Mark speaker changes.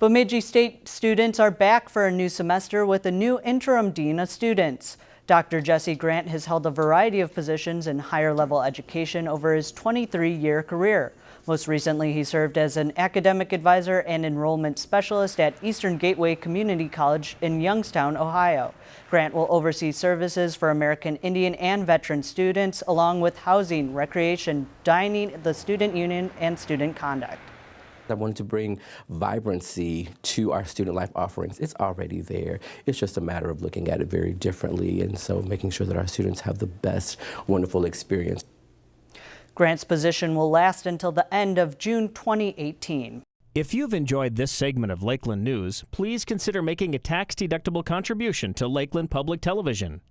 Speaker 1: Bemidji State students are back for a new semester with a new interim dean of students. Dr. Jesse Grant has held a variety of positions in higher level education over his 23-year career. Most recently, he served as an academic advisor and enrollment specialist at Eastern Gateway Community College in Youngstown, Ohio. Grant will oversee services for American Indian and veteran students, along with housing, recreation, dining, the student union, and student conduct.
Speaker 2: I wanted to bring vibrancy to our student life offerings. It's already there. It's just a matter of looking at it very differently and so making sure that our students have the best wonderful experience.
Speaker 1: Grant's position will last until the end of June 2018.
Speaker 3: If you've enjoyed this segment of Lakeland News, please consider making a tax-deductible contribution to Lakeland Public Television.